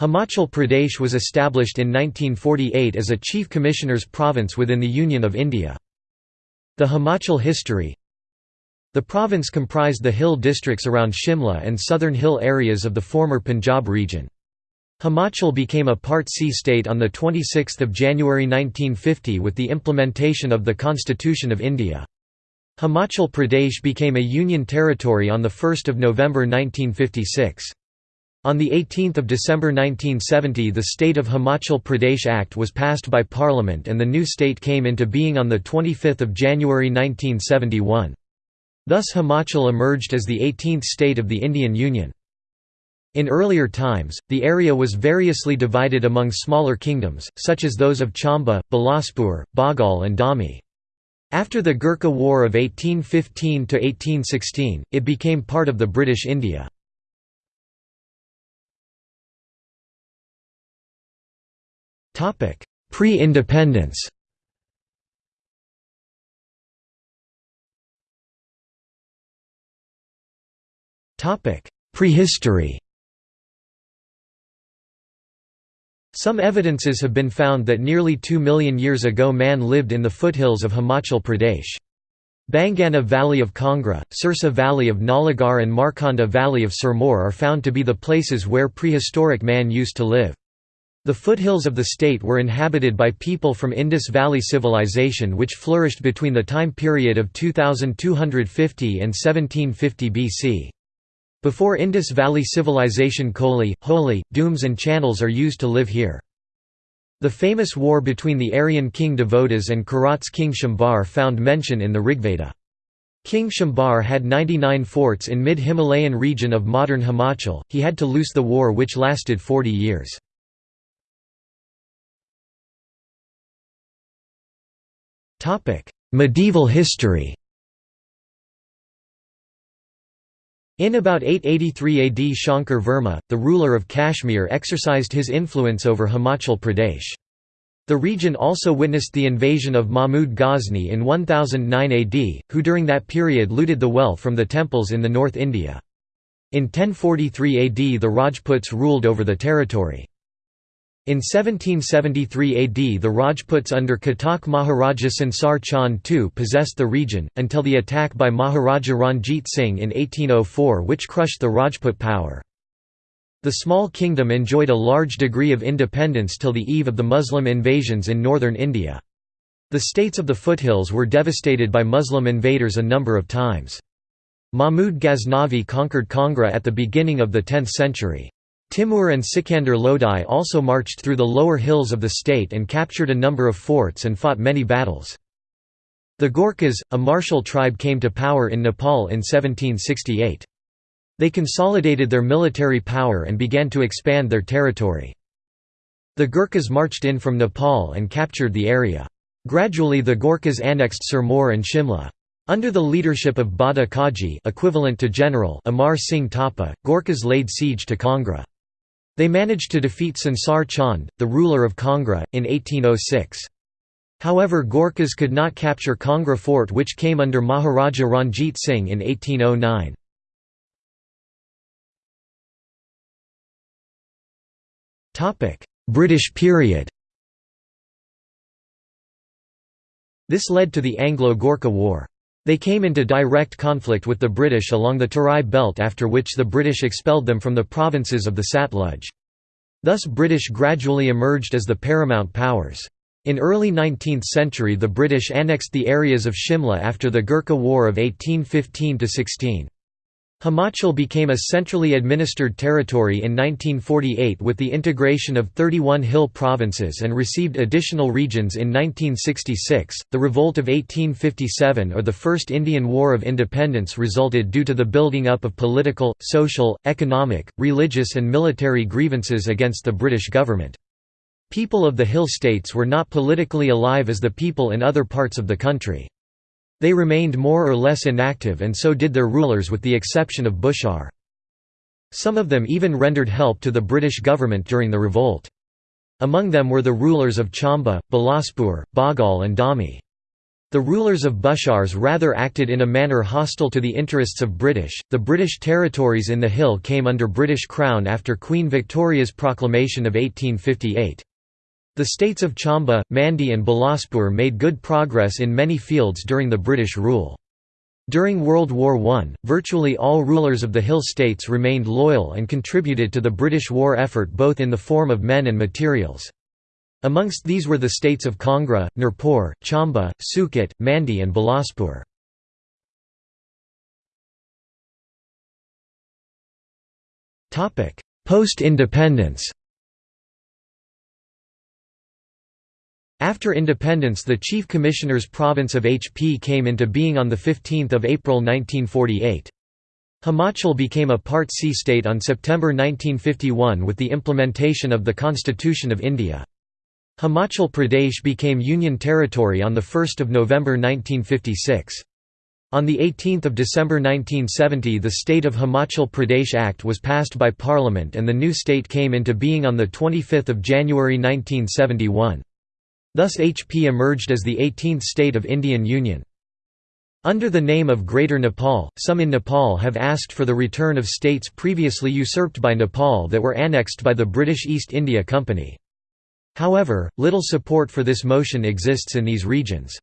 Himachal Pradesh was established in 1948 as a Chief Commissioner's province within the Union of India. The Himachal history The province comprised the hill districts around Shimla and southern hill areas of the former Punjab region. Himachal became a Part C state on 26 January 1950 with the implementation of the Constitution of India. Himachal Pradesh became a union territory on 1 November 1956. On 18 December 1970 the State of Himachal Pradesh Act was passed by Parliament and the new state came into being on 25 January 1971. Thus Himachal emerged as the 18th state of the Indian Union. In earlier times, the area was variously divided among smaller kingdoms, such as those of Chamba, Bilaspur, Baghal and Dami. After the Gurkha War of 1815–1816, it became part of the British India. Pre-independence Prehistory Some evidences have been found that nearly 2 million years ago man lived in the foothills of Himachal Pradesh. Bangana Valley of Kangra, Sirsa Valley of Nalagarh and Markanda Valley of Sirmaur are found to be the places where prehistoric man used to live. The foothills of the state were inhabited by people from Indus Valley Civilization which flourished between the time period of 2250 and 1750 BC. Before Indus Valley Civilization Koli, Holi, Dooms and Channels are used to live here. The famous war between the Aryan king Divodas and Kirat's king Shambar found mention in the Rigveda. King Shambar had 99 forts in mid-Himalayan region of modern Himachal, he had to loose the war which lasted 40 years. Medieval history In about 883 AD Shankar Verma, the ruler of Kashmir exercised his influence over Himachal Pradesh. The region also witnessed the invasion of Mahmud Ghazni in 1009 AD, who during that period looted the wealth from the temples in the North India. In 1043 AD the Rajputs ruled over the territory. In 1773 AD the Rajputs under Katoch Maharaja Sansar Chand II possessed the region, until the attack by Maharaja Ranjit Singh in 1804 which crushed the Rajput power. The small kingdom enjoyed a large degree of independence till the eve of the Muslim invasions in northern India. The states of the foothills were devastated by Muslim invaders a number of times. Mahmud Ghaznavi conquered Kangra at the beginning of the 10th century. Timur and Sikandar Lodi also marched through the lower hills of the state and captured a number of forts and fought many battles. The Gorkhas, a martial tribe came to power in Nepal in 1768. They consolidated their military power and began to expand their territory. The Gurkhas marched in from Nepal and captured the area. Gradually the Gorkhas annexed Sirmaur and Shimla. Under the leadership of Bada Kaji equivalent to General Amar Singh Thapa, Gorkhas laid siege to Kangra. They managed to defeat Sansar Chand, the ruler of Kangra, in 1806. However Gorkhas could not capture Kangra fort which came under Maharaja Ranjit Singh in 1809. British period This led to the Anglo-Gorkha War. They came into direct conflict with the British along the Tarai belt after which the British expelled them from the provinces of the Satluj. Thus British gradually emerged as the paramount powers. In early 19th century the British annexed the areas of Shimla after the Gurkha War of 1815–16. Himachal became a centrally administered territory in 1948 with the integration of 31 hill provinces and received additional regions in 1966. The Revolt of 1857 or the First Indian War of Independence resulted due to the building up of political, social, economic, religious, and military grievances against the British government. People of the hill states were not politically alive as the people in other parts of the country. They remained more or less inactive and so did their rulers with the exception of Bushar. Some of them even rendered help to the British government during the revolt. Among them were the rulers of Chamba, Bilaspur, Baghal and Dami. The rulers of Bushars rather acted in a manner hostile to the interests of British. The British territories in the Hill came under British Crown after Queen Victoria's proclamation of 1858. The states of Chamba, Mandi and Bilaspur made good progress in many fields during the British rule. During World War I, virtually all rulers of the Hill states remained loyal and contributed to the British war effort both in the form of men and materials. Amongst these were the states of Kangra, Nurpur, Chamba, Suket, Mandi and Bilaspur. Post-independence After independence the Chief Commissioner's province of HP came into being on 15 April 1948. Himachal became a Part C state on September 1951 with the implementation of the Constitution of India. Himachal Pradesh became Union Territory on 1 November 1956. On 18 December 1970 the State of Himachal Pradesh Act was passed by Parliament and the new state came into being on 25 January 1971. Thus HP emerged as the 18th state of Indian Union. Under the name of Greater Nepal, some in Nepal have asked for the return of states previously usurped by Nepal that were annexed by the British East India Company. However, little support for this motion exists in these regions.